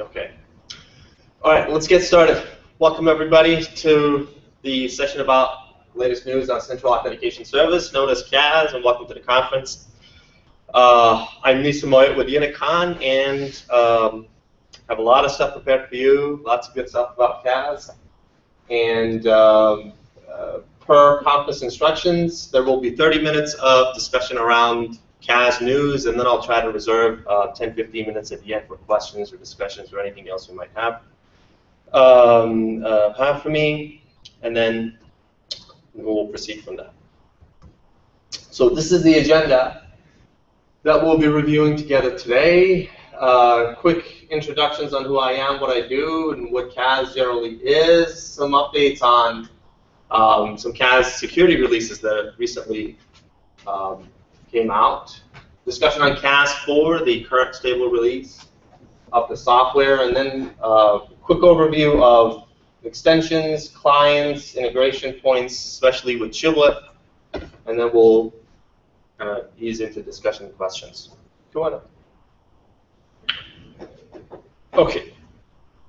Okay. All right, let's get started. Welcome everybody to the session about latest news on Central Authentication Service, known as CAS, and welcome to the conference. Uh, I'm Misagh Moayyed with Unicon, and um, have a lot of stuff prepared for you, lots of good stuff about CAS. And um, uh, per conference instructions, there will be 30 minutes of discussion around CAS news, and then I'll try to reserve uh, 10, 15 minutes at the end for questions or discussions or anything else we might have. Um, uh, have for me, and then we'll proceed from there. So this is the agenda that we'll be reviewing together today. Uh, quick introductions on who I am, what I do, and what CAS generally is. Some updates on um, some CAS security releases that recently um, came out. Discussion on CAS 4, the current stable release of the software, and then a uh, quick overview of extensions, clients, integration points, especially with Shibboleth, and then we'll kind of ease into discussion and questions. On. Okay.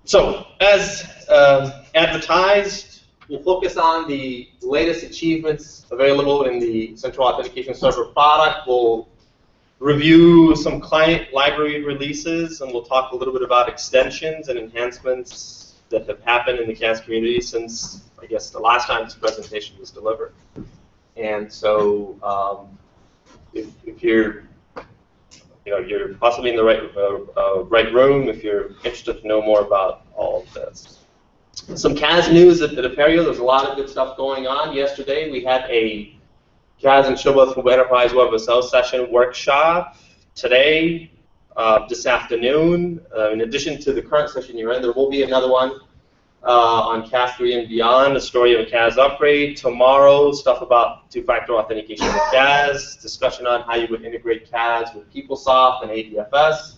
So, as um, advertised, We'll focus on the latest achievements available in the Central Authentication Server product. We'll review some client library releases, and we'll talk a little bit about extensions and enhancements that have happened in the CAS community since, I guess, the last time this presentation was delivered. And so, um, if, if you're you know, you're possibly in the right, uh, uh, right room if you're interested to know more about all of this. Some CAS news at, at Apereo. There's a lot of good stuff going on. Yesterday we had a CAS and Shibboleth for Enterprise Web SSO session workshop. Today, uh, this afternoon, uh, in addition to the current session you're in, there will be another one uh, on CAS 3 and beyond, the story of a CAS upgrade. Tomorrow, stuff about two-factor authentication with CAS, discussion on how you would integrate CAS with PeopleSoft and ADFS.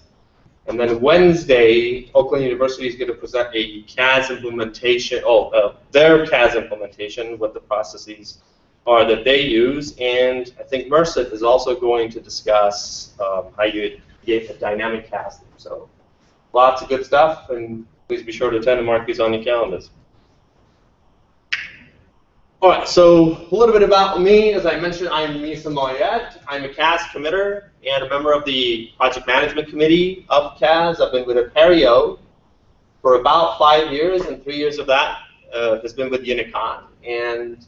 And then Wednesday, Oakland University is going to present a CAS implementation, oh, uh, their CAS implementation, what the processes are that they use. And I think Merced is also going to discuss um, how you get a dynamic CAS. So lots of good stuff, and please be sure to attend and mark these on your calendars. All right, so a little bit about me. As I mentioned, I'm Misagh Moayyed. I'm a CAS committer and a member of the project management committee of CAS. I've been with Apereo for about five years, and three years of that uh, has been with Unicon. And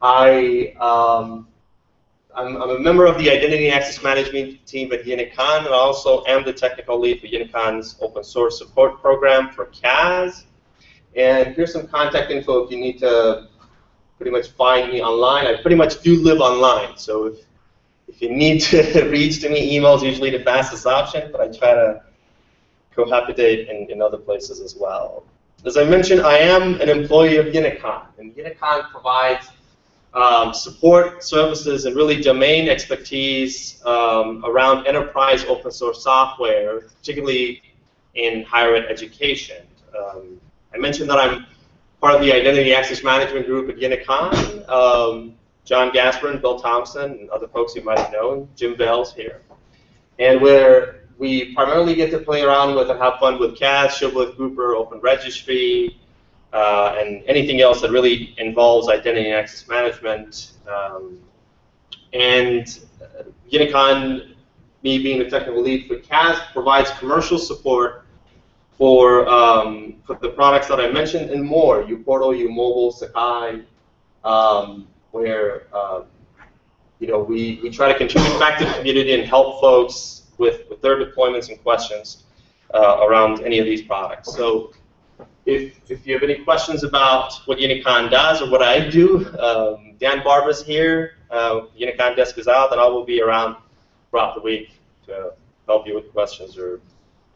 I, um, I'm, I'm, a member of the identity and access management team at Unicon, and I also am the technical lead for Unicon's open source support program for CAS. And here's some contact info if you need to pretty much find me online. I pretty much do live online, so if, if you need to reach to me, email is usually the fastest option, but I try to cohabitate in, in other places as well. As I mentioned, I am an employee of Unicon, and Unicon provides um, support services and really domain expertise um, around enterprise open source software, particularly in higher ed education. Um, I mentioned that I'm part of the identity access management group at Unicon. Um, John Gasperin, Bill Thompson, and other folks you might have known. Jim Bell's here. And where we primarily get to play around with and have fun with CAS, Shibboleth Grouper, Open Registry, uh, and anything else that really involves identity and access management. Um, and uh, Unicon, me being the technical lead for CAS, provides commercial support for, um, for the products that I mentioned and more, uPortal, uMobile, Sakai, um, where uh, you know we, we try to contribute back to the community and help folks with, with their deployments and questions uh, around any of these products. So if, if you have any questions about what Unicon does or what I do, um, Dan Barber's here, uh, Unicon desk is out, and I will be around throughout the week to help you with questions or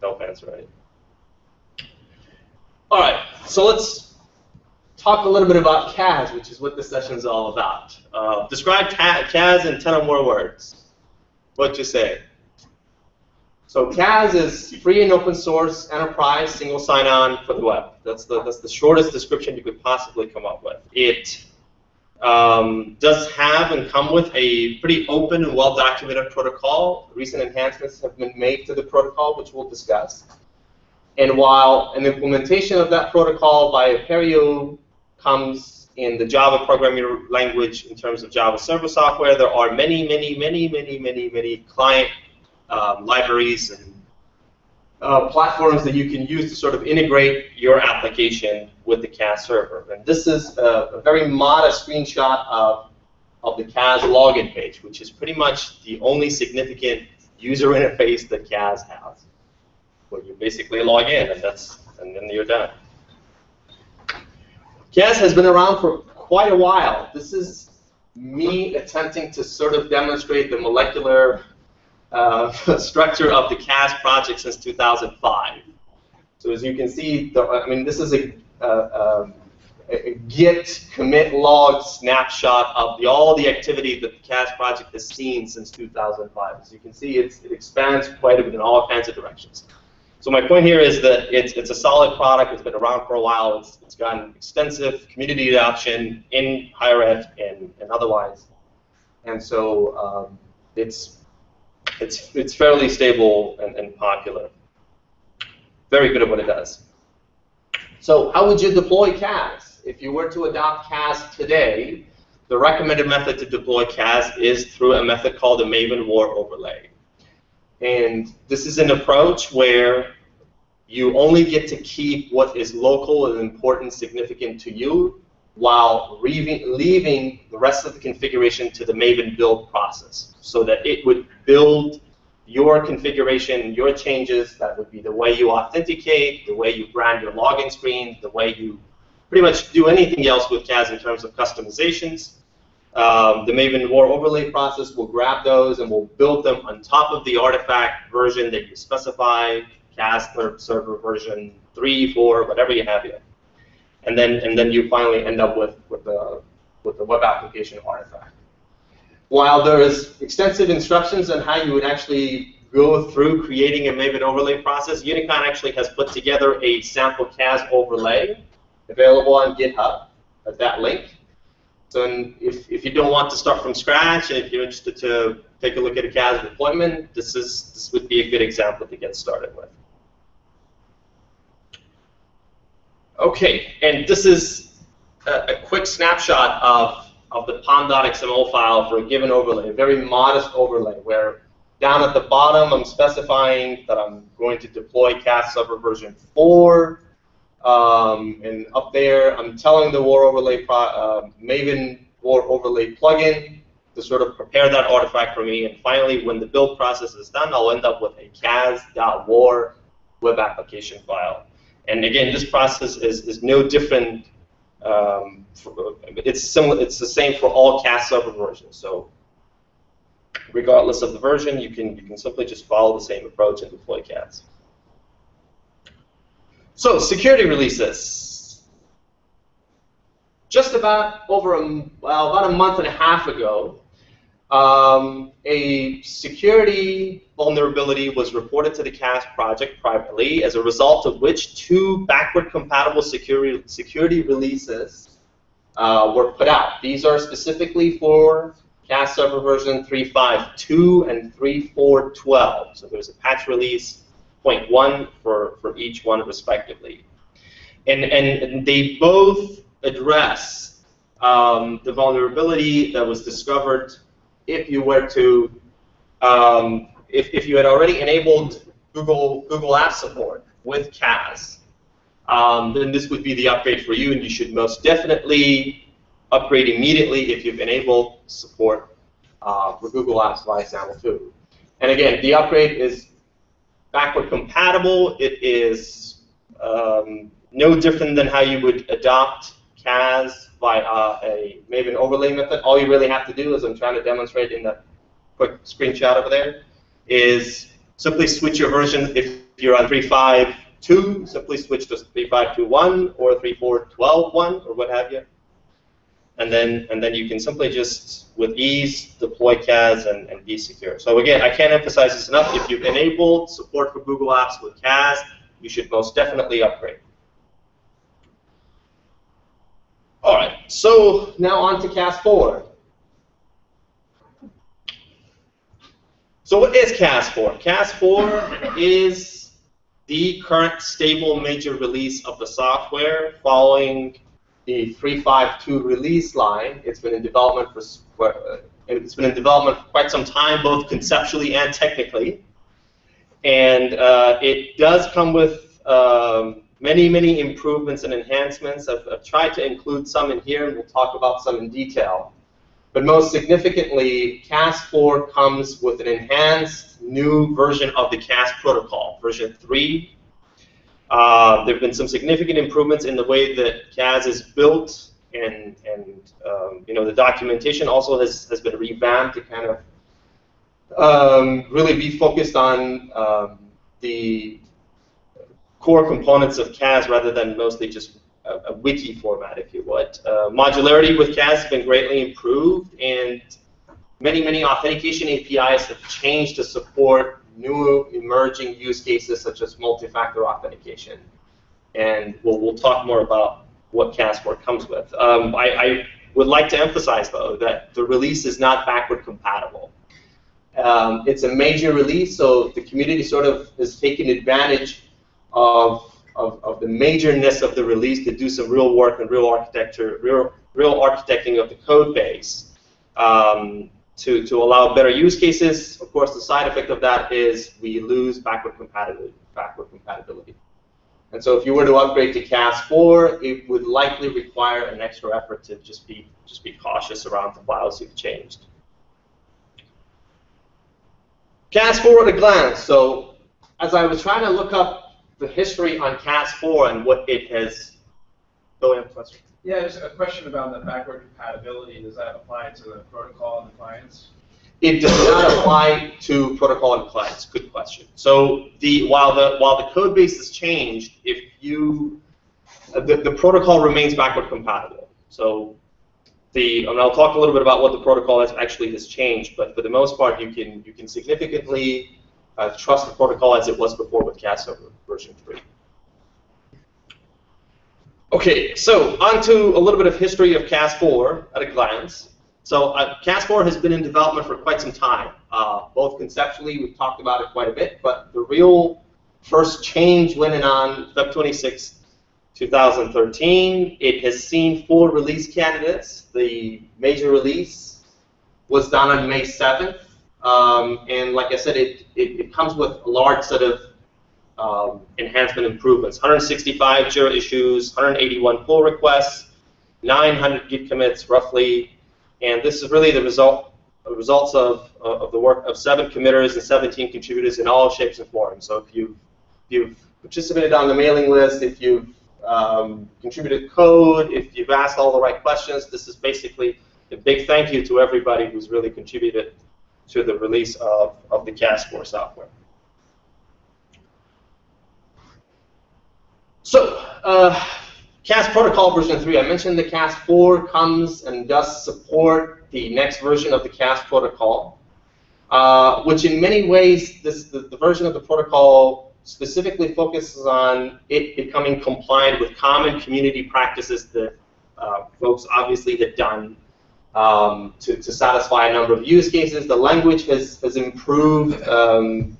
help answer anything. All right, so let's talk a little bit about CAS, which is what this session is all about. Uh, describe CAS in 10 or more words. What you say? So CAS is free and open source enterprise single sign-on for the web. That's the, that's the shortest description you could possibly come up with. It um, does have and come with a pretty open and well-documented protocol. Recent enhancements have been made to the protocol, which we'll discuss. And while an implementation of that protocol by Apereo comes in the Java programming language in terms of Java server software, there are many, many, many, many, many, many client um, libraries and uh, platforms that you can use to sort of integrate your application with the CAS server. And this is a, a very modest screenshot of, of the CAS login page, which is pretty much the only significant user interface that CAS has, where you basically log in, and that's and then you're done. CAS has been around for quite a while. This is me attempting to sort of demonstrate the molecular uh, structure of the CAS project since 2005. So as you can see, the, I mean, this is a, a, a, Git commit log snapshot of the, all the activity that the CAS project has seen since 2005. As you can see, it expands quite a bit in all kinds of directions. So my point here is that it's, it's a solid product. It's been around for a while. It's, it's gotten extensive community adoption in higher ed and, and otherwise. And so um, it's, it's, it's fairly stable and, and popular. Very good at what it does. So how would you deploy CAS? If you were to adopt CAS today, the recommended method to deploy CAS is through a method called a Maven War overlay. And this is an approach where you only get to keep what is local and important, significant to you, while leaving the rest of the configuration to the Maven build process, so that it would build your configuration, your changes. That would be the way you authenticate, the way you brand your login screen, the way you pretty much do anything else with CAS in terms of customizations. Um, the Maven War overlay process will grab those and will build them on top of the artifact version that you specify, CAS server version 3, 4, whatever you have here. And then and then you finally end up with, with the with the web application artifact. While there is extensive instructions on how you would actually go through creating a Maven overlay process, Unicon actually has put together a sample CAS overlay available on GitHub at that link. So if, if you don't want to start from scratch, and if you're interested to take a look at a CAS deployment, this is this would be a good example to get started with. Okay, and this is a, a quick snapshot of, of the pom.xml file for a given overlay, a very modest overlay, where down at the bottom I'm specifying that I'm going to deploy CAS server version 4, um, and up there, I'm telling the War Overlay uh, Maven War Overlay plugin to sort of prepare that artifact for me. And finally, when the build process is done, I'll end up with a cas.war web application file. And again, this process is, is no different. Um, for, it's similar. It's the same for all CAS server versions. So regardless of the version, you can you can simply just follow the same approach and deploy CAS. So security releases. Just about over a, well, about a month and a half ago, um, a security vulnerability was reported to the CAS project privately, as a result of which two backward compatible security, security releases uh, were put out. These are specifically for CAS server version 3.5.2 and 3.4.12. So there's a patch release 0.1 for, for each one respectively. And, and they both address um, the vulnerability that was discovered if you were to, um, if, if you had already enabled Google, Google App support with CAS, um, then this would be the upgrade for you, and you should most definitely upgrade immediately if you've enabled support uh, for Google Apps via SAML 2. And again, the upgrade is backward compatible. It is um, no different than how you would adopt CAS by uh, a Maven overlay method. All you really have to do, as I'm trying to demonstrate in that quick screenshot over there, is simply switch your version. If you're on 3.5.2, simply switch to 3.5.2.1 or 3.4.12.1 or what have you and then and then you can simply just with ease deploy CAS and, and be secure. So again, I can't emphasize this enough. If you've enabled support for Google Apps with CAS, you should most definitely upgrade. All right, so now on to CAS 4. So what is CAS 4? CAS 4 is the current stable major release of the software following the 352 release line. It's been in development for, for uh, it's been in development for quite some time, both conceptually and technically. And uh, it does come with um, many, many improvements and enhancements. I've, I've, tried to include some in here, and we'll talk about some in detail. But most significantly, CAS4 comes with an enhanced new version of the CAS protocol, version 3. Uh, there have been some significant improvements in the way that CAS is built, and, and um, you know the documentation also has, has been revamped to kind of um, really be focused on um, the core components of CAS rather than mostly just a, a wiki format, if you would. Uh, modularity with CAS has been greatly improved, and many, many authentication APIs have changed to support new emerging use cases such as multi-factor authentication. And we'll, we'll talk more about what CAS4 comes with. Um, I, I, would like to emphasize, though, that the release is not backward compatible. Um, it's a major release, so the community sort of is taking advantage of, of, of the majorness of the release to do some real work and real architecture, real, real architecting of the code base um, to, to allow better use cases. Of course, the side effect of that is we lose backward compatibility. Backward compatibility. And so if you were to upgrade to CAS4, it would likely require an extra effort to just be just be cautious around the files you've changed. CAS4 at a glance. So as I was trying to look up the history on CAS4 and what it has. Go ahead. Yeah, there's a question about the backward compatibility. Does that apply to the protocol and the clients? It does not apply to protocol and clients. Good question. So the while the while the code base has changed, if you the, the protocol remains backward compatible. So the and I'll talk a little bit about what the protocol has actually has changed, but for the most part, you can you can significantly uh, trust the protocol as it was before with CAS server version 3. Okay, so on to a little bit of history of CAS4 at a glance. So uh, CAS4 has been in development for quite some time. Uh, both conceptually, we've talked about it quite a bit, but the real first change went in on Feb 26, 2013. It has seen four release candidates. The major release was done on May 7th. Um, and like I said, it, it, it, comes with a large set of um, enhancement improvements. 165 Jira issues, 181 pull requests, 900 Git commits roughly, and this is really the result the results of, of the work of seven committers and 17 contributors in all shapes and forms. So if you've, if you've participated on the mailing list, if you've um, contributed code, if you've asked all the right questions, this is basically a big thank you to everybody who's really contributed to the release of, of the CAS4 software. So, uh, CAS protocol version 3, I mentioned the CAS4 comes and does support the next version of the CAS protocol, uh, which in many ways, this, the, the, version of the protocol specifically focuses on it becoming compliant with common community practices that uh, folks obviously had done um, to, to satisfy a number of use cases. The language has, has improved. Um,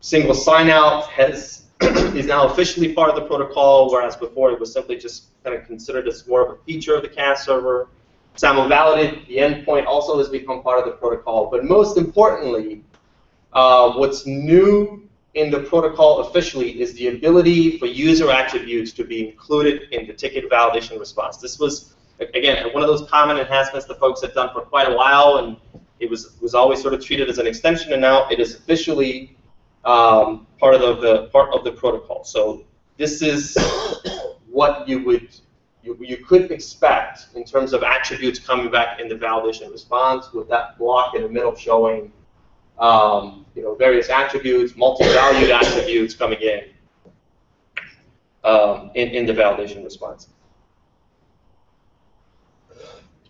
single sign-out has is now officially part of the protocol, whereas before it was simply just kind of considered as more of a feature of the CAS server. SAML validate, the endpoint also has become part of the protocol. But most importantly, uh, what's new in the protocol officially is the ability for user attributes to be included in the ticket validation response. This was again, one of those common enhancements that folks have done for quite a while, and it was was always sort of treated as an extension, and now it is officially um, part of the, the, part of the protocol. So this is what you would you, you could expect in terms of attributes coming back in the validation response with that block in the middle showing um, you know various attributes, multi-valued attributes coming in, um, in in the validation response.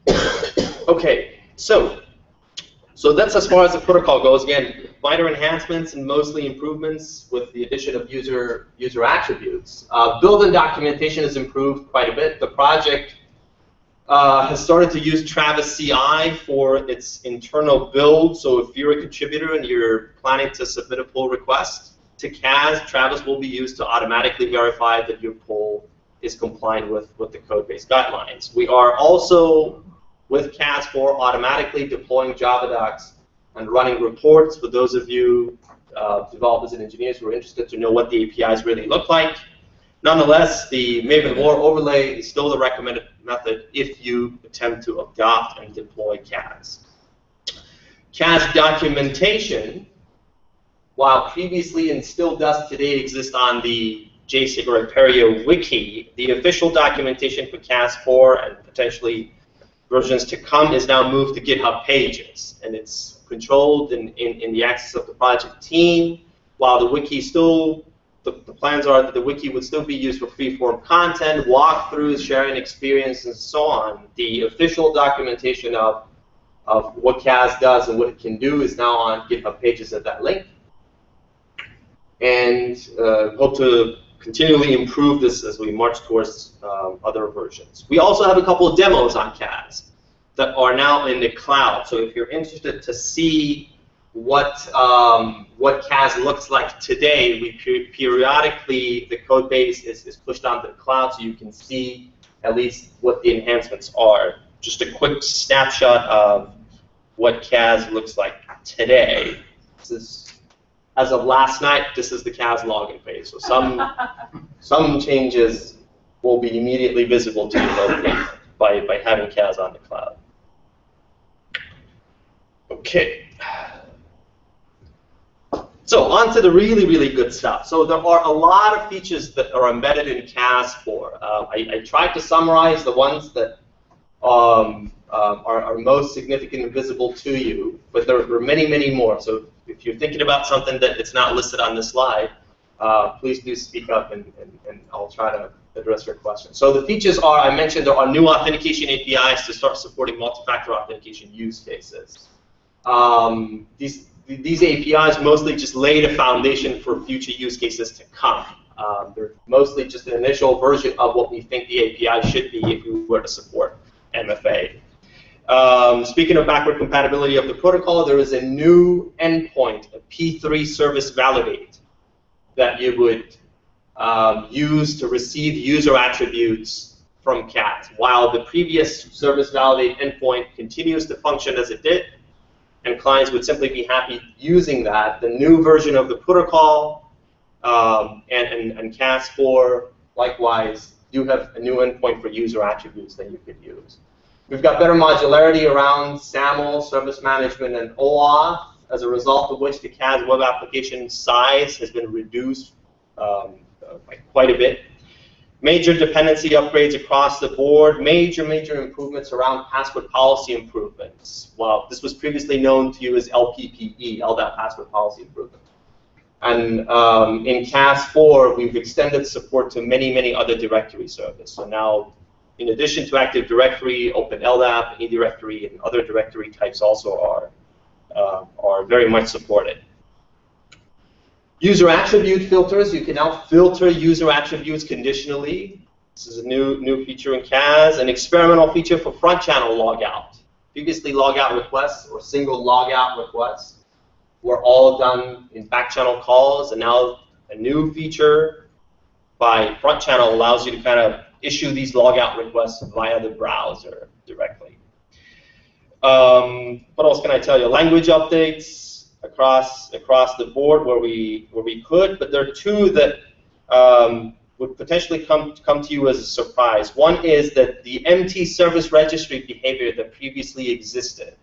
okay, so so that's as far as the protocol goes. Again, minor enhancements and mostly improvements with the addition of user user attributes. Uh, build and documentation has improved quite a bit. The project uh, has started to use Travis CI for its internal build. So if you're a contributor and you're planning to submit a pull request, to CAS, Travis will be used to automatically verify that your pull is compliant with, with the code-based guidelines. We are also, with CAS4, automatically deploying Java docs and running reports for those of you uh, developers and engineers who are interested to know what the APIs really look like. Nonetheless, the Maven War overlay is still the recommended method if you attempt to adopt and deploy CAS. CAS documentation, while previously and still does today exist on the Jasig or Apereo wiki, the official documentation for CAS4 and potentially versions to come is now moved to GitHub Pages, and it's controlled in, in, in the access of the project team, while the wiki still the, the, plans are that the wiki would still be used for free-form content, walkthroughs, sharing experience, and so on. The official documentation of, of what CAS does and what it can do is now on GitHub pages at that link. And uh, hope to continually improve this as we march towards um, other versions. We also have a couple of demos on CAS that are now in the cloud. So if you're interested to see what um, what CAS looks like today, we per periodically the code base is, is pushed onto the cloud so you can see at least what the enhancements are. Just a quick snapshot of what CAS looks like today. This is as of last night, this is the CAS login page. So some some changes will be immediately visible to you locally by, by having CAS on the cloud. Okay. So on to the really, really good stuff. So there are a lot of features that are embedded in CAS4. Uh, I, I, tried to summarize the ones that um, uh, are, are, most significant and visible to you, but there, are many, many more. So if you're thinking about something that it's not listed on this slide, uh, please do speak up and, and, and, I'll try to address your question. So the features are, I mentioned there are new authentication APIs to start supporting multi-factor authentication use cases. Um, these these APIs mostly just lay the foundation for future use cases to come. Um, they're mostly just an initial version of what we think the API should be if we were to support MFA. Um, speaking of backward compatibility of the protocol, there is a new endpoint, a P3 service validate, that you would um, use to receive user attributes from CAS. While the previous service validate endpoint continues to function as it did, and clients would simply be happy using that. The new version of the protocol um, and, and, and CAS4 likewise do have a new endpoint for user attributes that you could use. We've got better modularity around SAML, service management, and OAuth, as a result of which the CAS web application size has been reduced um, by quite a bit major dependency upgrades across the board, major, major improvements around password policy improvements. Well, this was previously known to you as LPPE, LDAP password policy improvement. And um, in CAS4, we've extended support to many, many other directory services. So now, in addition to Active Directory, Open LDAP, eDirectory, and other directory types also are, uh, are very much supported. User attribute filters, you can now filter user attributes conditionally. This is a new, new feature in CAS, an experimental feature for front channel logout. Previously, logout requests or single logout requests were all done in back channel calls, and now a new feature by front channel allows you to kind of issue these logout requests via the browser directly. Um, what else can I tell you? Language updates, across across the board where we where we could, but there are two that um, would potentially come come to you as a surprise. One is that the empty service registry behavior that previously existed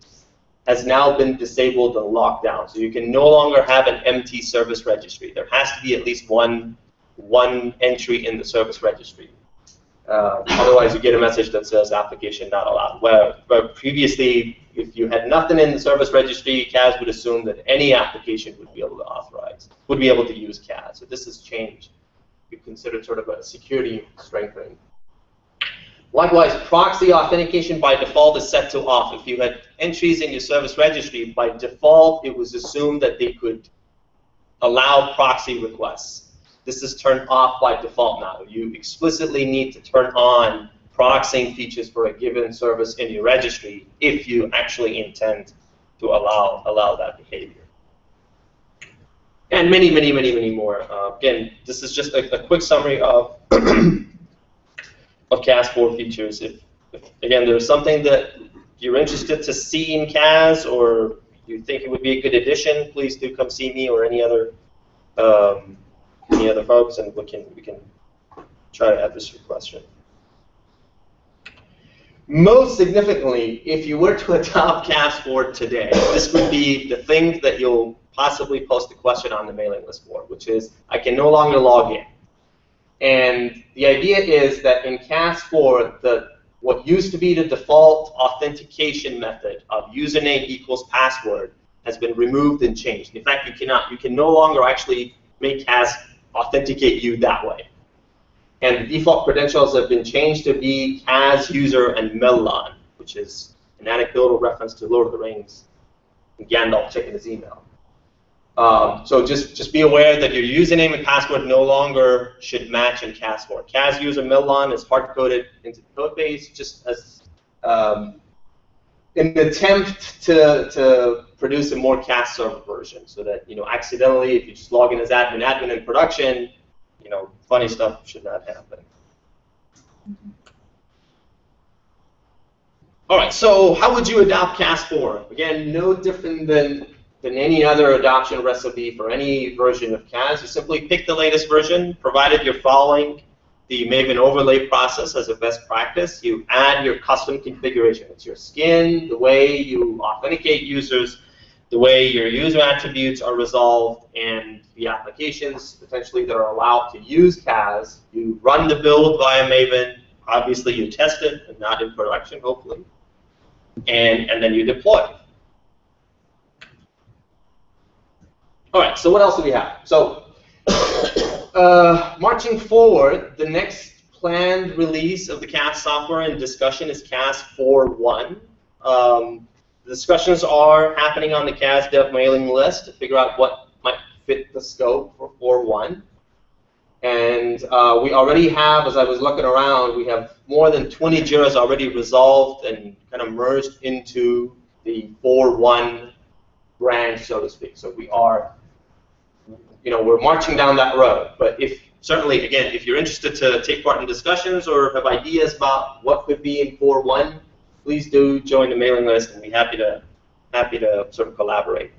has now been disabled and locked down. So you can no longer have an empty service registry. There has to be at least one one entry in the service registry. Uh, otherwise, you get a message that says application not allowed. Where, where previously, if you had nothing in the service registry, CAS would assume that any application would be able to authorize, would be able to use CAS. So this has changed. We consider sort of a security strengthening. Likewise, proxy authentication by default is set to off. If you had entries in your service registry, by default, it was assumed that they could allow proxy requests. This is turned off by default now. You explicitly need to turn on proxying features for a given service in your registry if you actually intend to allow, allow that behavior. and many, many, many, many more. Uh, again, this is just a, a quick summary of of CAS 4 features. If, if, again, there's something that you're interested to see in CAS or you think it would be a good addition, please do come see me or any other um, any other folks, and we can we can try to address your question. Most significantly, if you were to adopt 4 today, this would be the thing that you'll possibly post a question on the mailing list for, which is I can no longer log in. And the idea is that in CAS 4, the what used to be the default authentication method of username equals password has been removed and changed. In fact, you cannot, you can no longer actually make CAS authenticate you that way. And the default credentials have been changed to be CAS user and Mellon, which is an anecdotal reference to Lord of the Rings and Gandalf checking his email. Um, so just, just be aware that your username and password no longer should match in CAS4. CAS user Mellon is hard-coded into the code base just as um, an attempt to, to produce a more CAS server version so that, you know, accidentally, if you just log in as admin, admin in production, you know, funny stuff should not happen. All right, so how would you adopt CAS4? Again, no different than, than any other adoption recipe for any version of CAS. You simply pick the latest version, provided you're following the Maven overlay process as a best practice. You add your custom configuration. It's your skin, the way you authenticate users, the way your user attributes are resolved, and the applications potentially that are allowed to use CAS. You run the build via Maven. Obviously, you test it, and not in production, hopefully. And, and then you deploy. All right, so what else do we have? So uh, marching forward, the next planned release of the CAS software and discussion is CAS 4.1. Um, discussions are happening on the CAS dev mailing list to figure out what might fit the scope for 4.1. And uh, we already have, as I was looking around, we have more than 20 JIRAs already resolved and kind of merged into the 4.1 branch, so to speak. So we are, you know, we're marching down that road. But if certainly, again, if you're interested to take part in discussions or have ideas about what could be in 4.1, please do join the mailing list, and be happy to happy to sort of collaborate.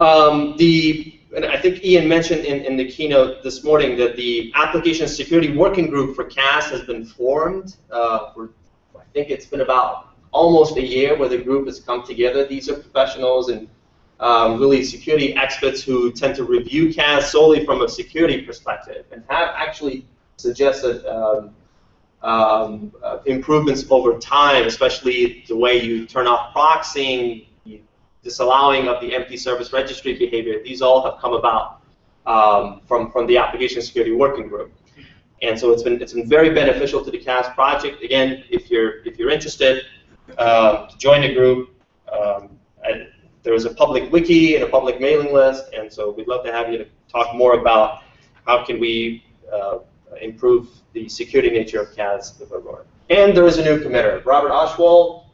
Um, the and I think Ian mentioned in, in the keynote this morning that the application security working group for CAS has been formed. Uh, for, I think it's been about almost a year where the group has come together. These are professionals and um, really security experts who tend to review CAS solely from a security perspective and have actually suggested um, um, uh, improvements over time, especially the way you turn off proxying, disallowing of the empty service registry behavior. These all have come about um, from, from the application security working group. And so it's been, it's been very beneficial to the CAS project. Again, if you're, if you're interested, uh, join the group, um, there is a public wiki and a public mailing list, and so we'd love to have you to talk more about how can we uh, improve the security nature of CAS with Apereo. And there is a new committer. Robert Oschwald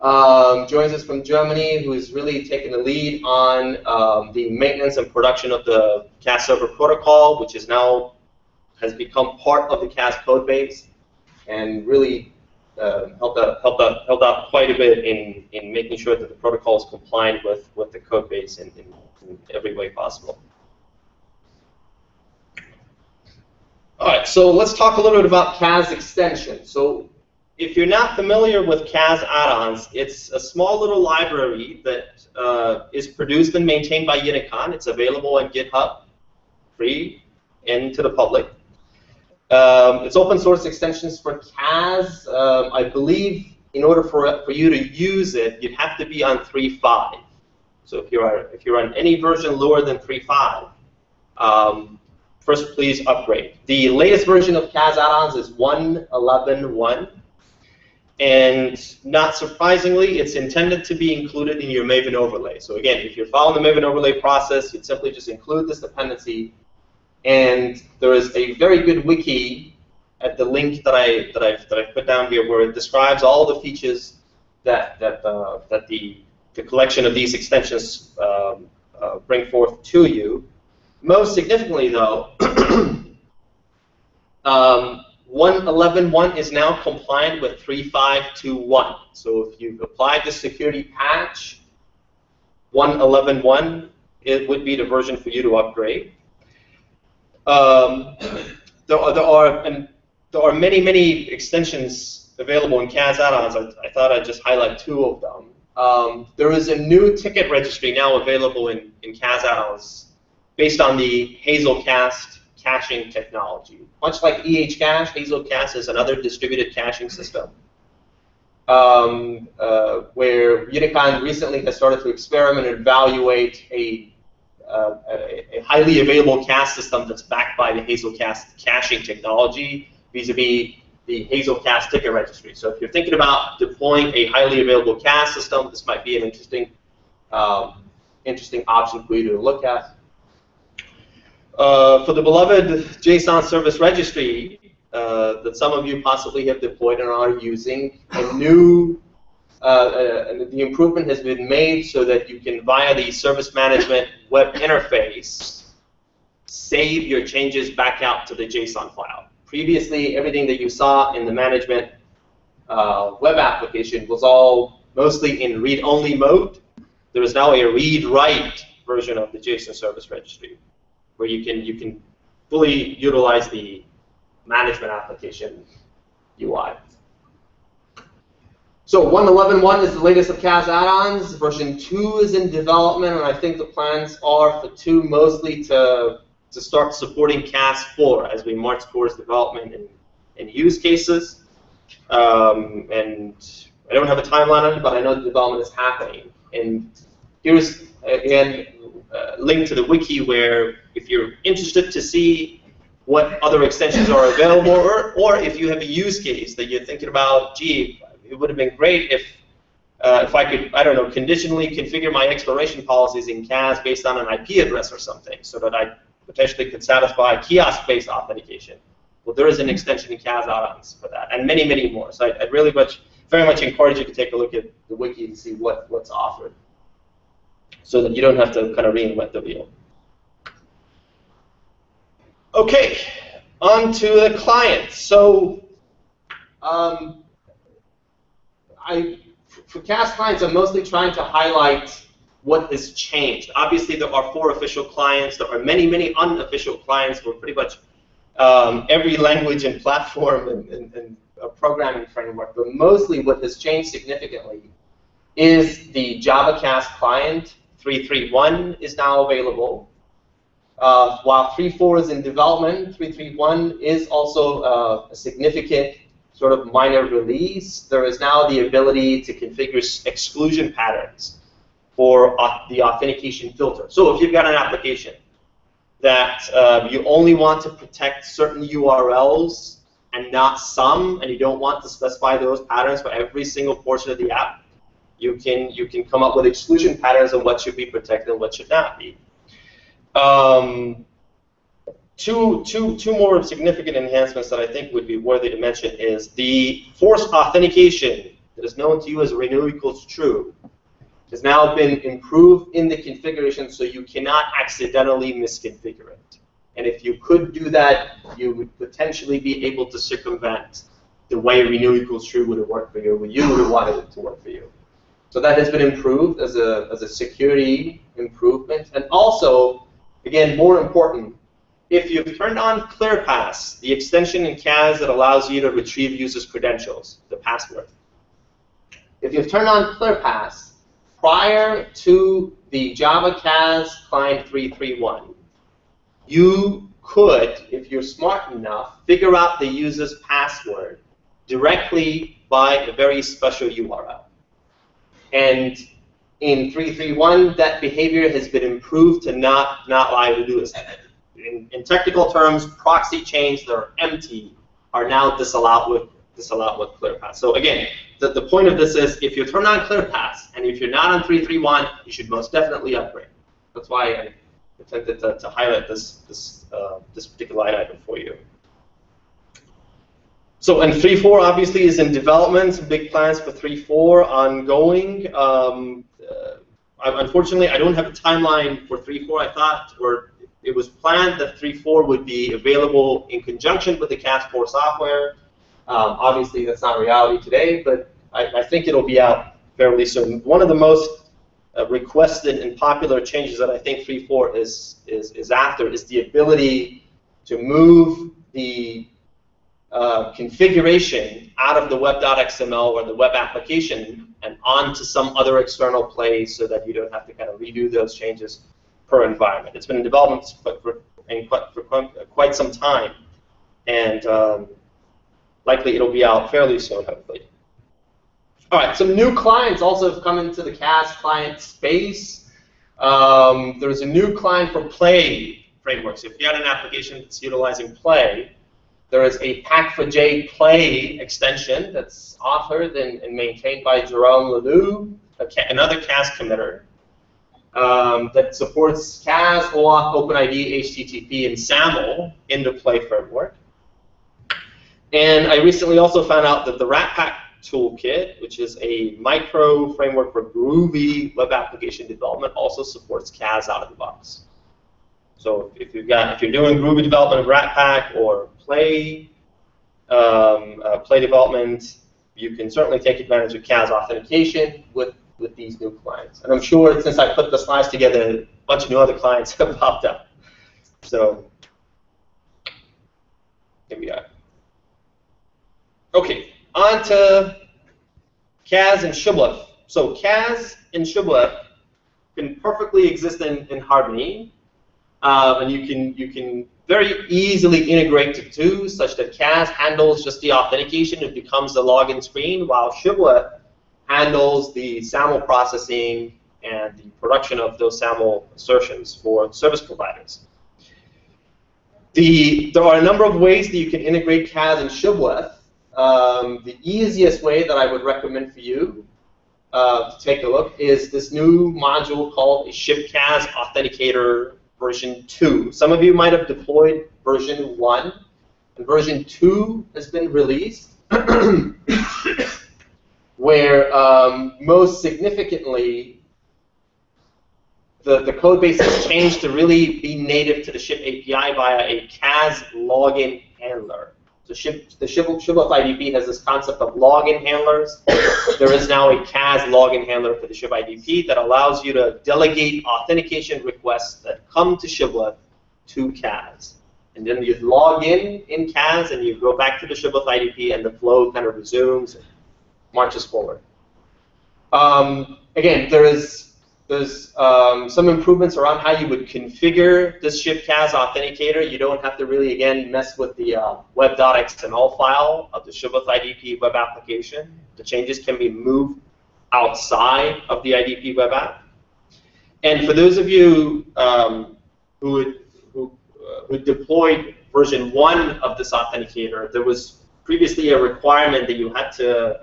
um, joins us from Germany, who is really taking the lead on um, the maintenance and production of the CAS server protocol, which is now has become part of the CAS code base, and really uh, helped out helped out helped out quite a bit in in making sure that the protocol is compliant with with the code base in, in, in every way possible. All right, so let's talk a little bit about CAS extension. So if you're not familiar with CAS add-ons, it's a small little library that uh, is produced and maintained by Unicon. It's available on GitHub, free and to the public. Um, it's open source extensions for CAS. Um, I believe in order for, for you to use it, you'd have to be on 3.5. So if you're, if you're on any version lower than 3.5, um, first please upgrade. The latest version of CAS add-ons is 1.11.1. And not surprisingly, it's intended to be included in your Maven overlay. So again, if you're following the Maven overlay process, you'd simply just include this dependency. And there is a very good wiki at the link that I that I've that I've put down here, where it describes all the features that that uh, that the the collection of these extensions um, uh, bring forth to you. Most significantly, though, um, 111.1 is now compliant with 3.5.2.1. So if you've applied the security patch, 111.1 it would be the version for you to upgrade. Um, there, are, there are and there are many many extensions available in CAS add-ons. I, I, thought I'd just highlight two of them. Um, there is a new ticket registry now available in, in CAS add-ons based on the Hazelcast caching technology. Much like EHCache, Hazelcast is another distributed caching system. Um, uh, where Unicon recently has started to experiment and evaluate a, uh, a, highly available cache system that's backed by the Hazelcast caching technology vis-a-vis the Hazelcast ticket registry. So if you're thinking about deploying a highly available cache system, this might be an interesting, um, interesting option for you to look at. Uh, for the beloved JSON Service Registry uh, that some of you possibly have deployed and are using, a new uh, uh, the improvement has been made so that you can, via the service management web interface, save your changes back out to the JSON file. Previously, everything that you saw in the management uh, web application was all mostly in read-only mode. There is now a read-write version of the JSON Service Registry where you can you can fully utilize the management application UI. So 1.11.1 is the latest of CAS add-ons. Version 2 is in development, and I think the plans are for 2 mostly to, to start supporting CAS 4 as we march towards development and, and use cases. Um, and I don't have a timeline on it, but I know the development is happening. And here's, again, uh, link to the wiki where if you're interested to see what other extensions are available, or, or if you have a use case that you're thinking about, gee, it would have been great if uh, if I could, I don't know, conditionally configure my expiration policies in CAS based on an IP address or something, so that I potentially could satisfy kiosk-based authentication. Well, there is an extension in CAS add-ons for that, and many, many more. So I, would really much, very much encourage you to take a look at the wiki and see what, what's offered so that you don't have to kind of reinvent the wheel. Okay, on to the client. So um, I, for CAS clients, I'm mostly trying to highlight what has changed. Obviously, there are four official clients. There are many, many unofficial clients for pretty much um, every language and platform and, and, and programming framework. But mostly what has changed significantly is the Java CAS client 331 is now available. Uh, while 3.4 is in development, 3.3.1 is also uh, a significant sort of minor release. There is now the ability to configure exclusion patterns for the authentication filter. So if you've got an application that uh, you only want to protect certain URLs and not some, and you don't want to specify those patterns for every single portion of the app, you can you can come up with exclusion patterns of what should be protected and what should not be. Um, two, two, two more significant enhancements that I think would be worthy to mention is the forced authentication that is known to you as renew equals true has now been improved in the configuration so you cannot accidentally misconfigure it. And if you could do that, you would potentially be able to circumvent the way renew equals true would have worked for you, you would have wanted it to work for you. So that has been improved as a, as a security improvement. And also, again, more important, if you've turned on ClearPass, the extension in CAS that allows you to retrieve users' credentials, the password, if you've turned on ClearPass prior to the Java CAS Client 331, you could, if you're smart enough, figure out the user's password directly by a very special URL. And in 331, that behavior has been improved to not, not lie to do this. In, in technical terms, proxy chains that are empty are now disallowed with disallowed with ClearPass. So again, the, the point of this is if you turn on ClearPass and if you're not on 331, you should most definitely upgrade. That's why I attempted to, to highlight this this uh, this particular item for you. So, and 3.4 obviously is in development, big plans for 3.4 ongoing. Um, uh, unfortunately, I don't have a timeline for 3.4. I thought, or it was planned that 3.4 would be available in conjunction with the CAS4 software. Um, obviously, that's not reality today, but I, I, think it'll be out fairly soon. One of the most uh, requested and popular changes that I think 3.4 is, is, is after is the ability to move the uh, configuration out of the web.xml or the web application and onto some other external place so that you don't have to kind of redo those changes per environment. It's been in development for, for, for quite some time, and um, likely it'll be out fairly soon, hopefully. All right, some new clients also have come into the CAS client space. Um, there's a new client for Play frameworks. If you had an application that's utilizing Play, there is a Pac4J Play extension that's authored and, and maintained by Jerome Leleu, another CAS committer, um, that supports CAS, OAuth, OpenID, HTTP, and SAML in the Play framework. And I recently also found out that the Ratpack toolkit, which is a micro framework for Groovy web application development, also supports CAS out of the box. So if you've got if you're doing Groovy development of Ratpack or Play um, uh, Play development, you can certainly take advantage of CAS authentication with with these new clients. And I'm sure since I put the slides together, a bunch of new other clients have popped up. So here we are. Okay, on to CAS and Shibboleth. So CAS and Shibboleth can perfectly exist in, in Harmony, uh, and you can you can very easily integrate the two, such that CAS handles just the authentication; it becomes the login screen, while Shibboleth handles the SAML processing and the production of those SAML assertions for service providers. The, there are a number of ways that you can integrate CAS and Shibboleth. Um, the easiest way that I would recommend for you uh, to take a look is this new module called a ShibCAS Authenticator version 2. Some of you might have deployed version 1, and version 2 has been released. where um, most significantly the, the code base has changed to really be native to the Shib API via a CAS login handler. So SHIB, the SHIB, Shibboleth IDP has this concept of login handlers. there is now a CAS login handler for the SHIB IDP that allows you to delegate authentication requests that come to Shibboleth to CAS. And then you log in in CAS and you go back to the Shibboleth IDP and the flow kind of resumes and marches forward. Um, again, there is there's um, some improvements around how you would configure this ShibCAS authenticator. You don't have to really, again, mess with the uh, web.xml file of the Shibboleth IDP web application. The changes can be moved outside of the IDP web app. And for those of you um, who, who, uh, who deployed version 1 of this authenticator, there was previously a requirement that you had to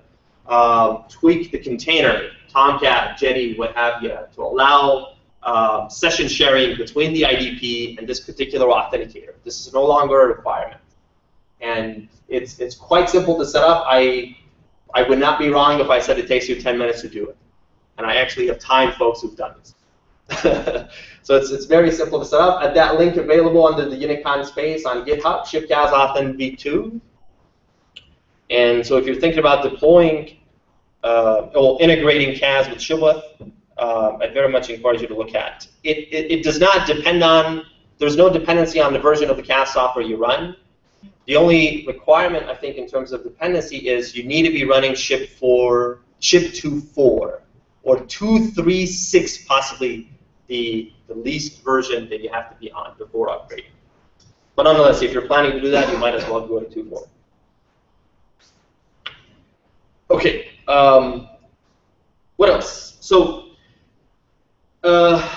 um, tweak the container, Tomcat, Jetty, what have you, to allow uh, session sharing between the IDP and this particular authenticator. This is no longer a requirement. And it's, it's quite simple to set up. I, I would not be wrong if I said it takes you 10 minutes to do it. And I actually have time folks who've done this. so it's, it's very simple to set up. At that link available under the Unicon space on GitHub, ShibCAS Authn v2. And so if you're thinking about deploying uh, integrating CAS with Shibboleth, uh, I very much encourage you to look at. It, it, it, does not depend on, there's no dependency on the version of the CAS software you run. The only requirement, I think, in terms of dependency is you need to be running SHIB 4, SHIB 2.4, or 2.3.6 possibly the, the least version that you have to be on before upgrading. But nonetheless, if you're planning to do that, you might as well go to 2.4. Okay, um, what else? So, uh,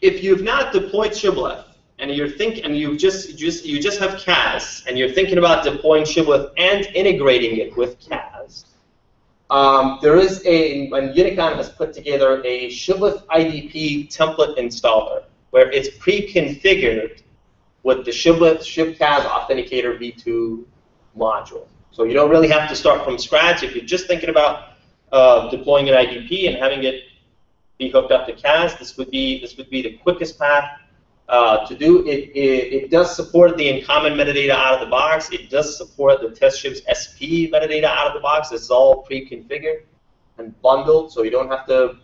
if you've not deployed Shibboleth and you're think and you just just you just have CAS and you're thinking about deploying Shibboleth and integrating it with CAS, um, there is a and Unicon has put together a Shibboleth IDP template installer where it's pre-configured with the Shibboleth ShibCAS Authenticator v2 module. So you don't really have to start from scratch. If you're just thinking about uh, deploying an IDP and having it be hooked up to CAS. This would be this would be the quickest path uh, to do. It, it, it does support the InCommon metadata out of the box. It does support the TestShib SP metadata out of the box. It's all pre-configured and bundled, so you don't have to,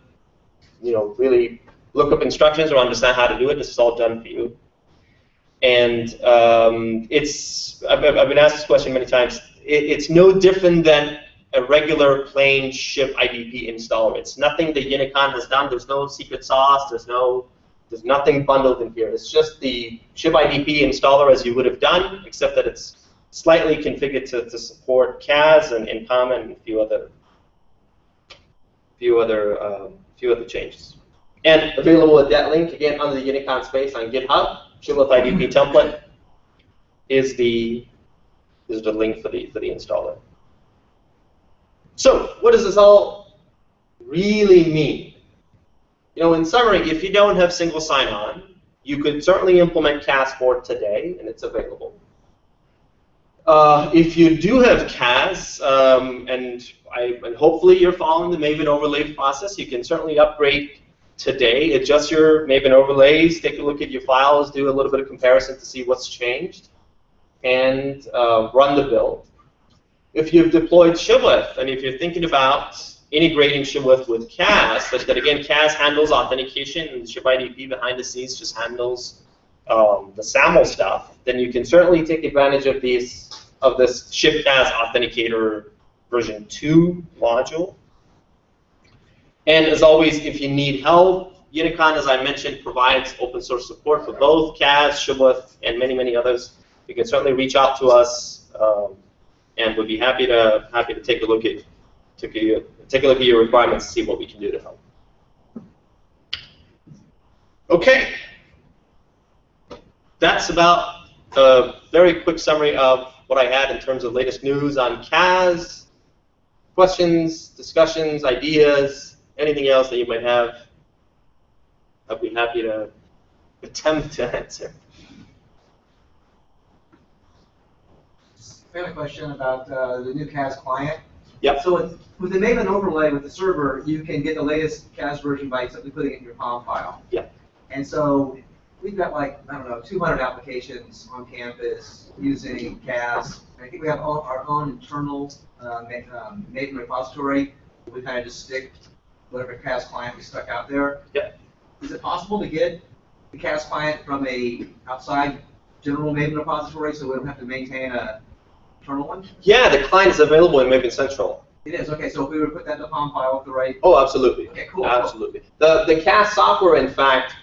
you know, really look up instructions or understand how to do it. This is all done for you. And um, it's I've, I've been asked this question many times. It, it's no different than a regular plain Shib IDP installer. It's nothing that Unicon has done. There's no secret sauce. There's no there's nothing bundled in here. It's just the Shib IDP installer as you would have done, except that it's slightly configured to, to support CAS and InCommon and a few other few other um, few other changes. And available at that link again under the Unicon space on GitHub. Shibboleth IDP template is the is the link for the for the installer. So what does this all really mean? You know, in summary, if you don't have single sign-on, you could certainly implement CAS4 today, and it's available. Uh, if you do have CAS, um, and, I, and hopefully you're following the Maven overlay process, you can certainly upgrade today, adjust your Maven overlays, take a look at your files, do a little bit of comparison to see what's changed, and uh, run the build. If you've deployed Shibboleth, and if you're thinking about integrating Shibboleth with CAS, such that again, CAS handles authentication and ShibIDP behind the scenes just handles um, the SAML stuff, then you can certainly take advantage of these of this ShibCAS Authenticator version 2 module. And as always, if you need help, Unicon, as I mentioned, provides open source support for both CAS, Shibboleth, and many, many others. You can certainly reach out to us, um, and we'd be happy to happy to take a look at take a, take a look at your requirements and see what we can do to help. Okay, that's about a very quick summary of what I had in terms of latest news on CAS. Questions, discussions, ideas, anything else that you might have, I'd be happy to attempt to answer. I have a question about uh, the new CAS client. Yep. So with, with the Maven overlay with the server, you can get the latest CAS version by simply putting it in your POM file. Yep. And so we've got like, I don't know, 200 applications on campus using CAS. I think we have all, our own internal uh, um, Maven repository. We kind of just stick whatever CAS client we stuck out there. Yep. Is it possible to get the CAS client from a outside general Maven repository so we don't have to maintain a internal one? Yeah, the client is available in Maven Central. It is, okay, so if we were to put that in the POM file with the right, Oh, absolutely. okay, cool. Absolutely. The, the CAS software, in fact,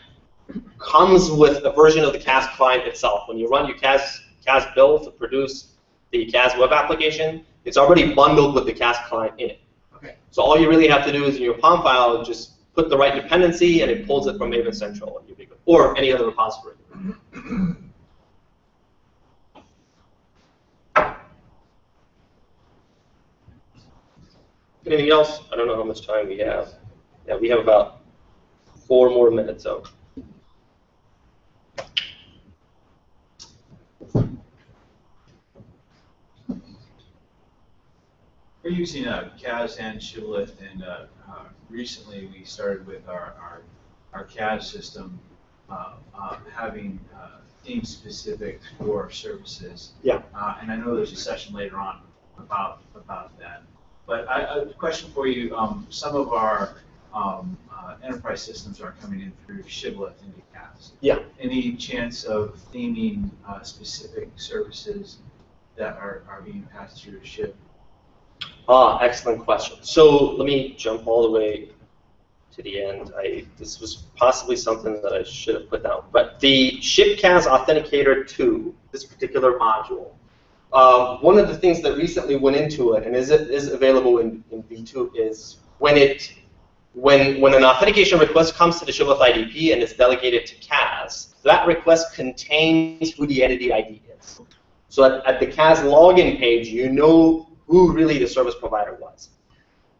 comes with a version of the CAS client itself. When you run your CAS, CAS build to produce the CAS web application, it's already bundled with the CAS client in it. Okay. So all you really have to do is in your POM file, just put the right dependency, and it pulls it from Maven Central, and you'll be good. Or any other repository. Anything else? I don't know how much time we have. Yeah, we have about four more minutes, so. We're using uh, CAS and Shibboleth, and uh, uh, recently we started with our, our, our CAS system uh, uh, having uh, theme specific for services. Yeah. Uh, and I know there's a session later on about about that. But I, a question for you: um, some of our um, uh, enterprise systems are coming in through Shibboleth into CAS. Yeah. Any chance of theming uh, specific services that are, are being passed through Shib? Ah, excellent question. So let me jump all the way to the end. I this was possibly something that I should have put down. But the ShibCAS Authenticator 2, this particular module, uh, one of the things that recently went into it and is is available in, in V2 is when it when when an authentication request comes to the Shibboleth IDP and is delegated to CAS, that request contains who the entity ID is. So at, at the CAS login page, you know who really the service provider was.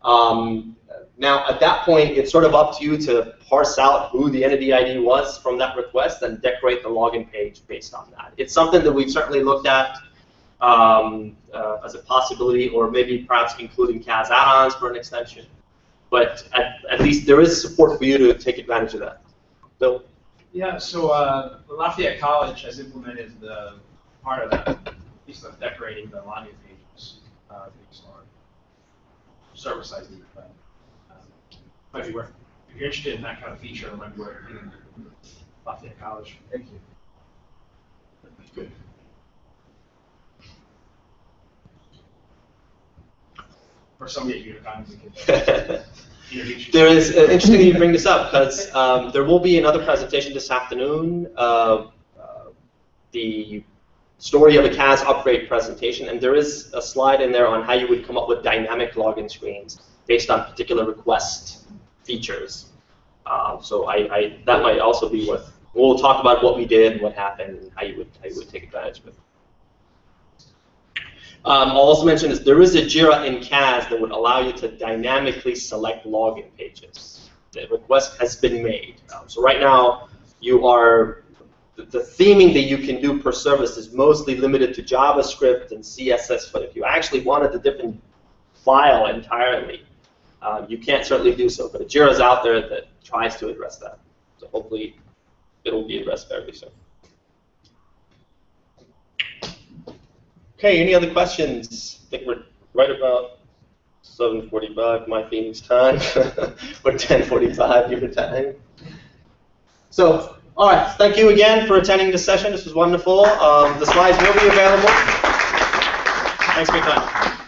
Um, now, at that point, it's sort of up to you to parse out who the entity ID was from that request and decorate the login page based on that. It's something that we've certainly looked at um, uh, as a possibility, or maybe perhaps including CAS add-ons for an extension. but at, at least there is support for you to take advantage of that. Bill? Yeah, so uh, Lafayette College has implemented the part of that, piece of decorating the login pages, uh, these are server-side needs, but um, might be worth, if you're interested in that kind of feature, it might be worth hitting Lafayette College. Thank you. Or somebody at Unicon, we could introduce. There is, uh, interesting you bring this up, because um, there will be another presentation this afternoon, uh, uh, the story of a CAS upgrade presentation, and there is a slide in there on how you would come up with dynamic login screens based on particular request features. Uh, So I, I, that might also be worth, we'll talk about what we did, what happened, and how you would, how you would take advantage of it. Um, I'll also mention is there is a JIRA in CAS that would allow you to dynamically select login pages. The request has been made. Um, so right now, you are the, the theming that you can do per service is mostly limited to JavaScript and CSS. But if you actually wanted a different file entirely, uh, you can't certainly do so. But a JIRA is out there that tries to address that. So hopefully, it'll be addressed very soon. Okay, any other questions? I think we're right about 7:45 my Phoenix time, or 10:45 your time. So, all right, thank you again for attending this session. This was wonderful. Um, the slides will be available. Thanks for your time.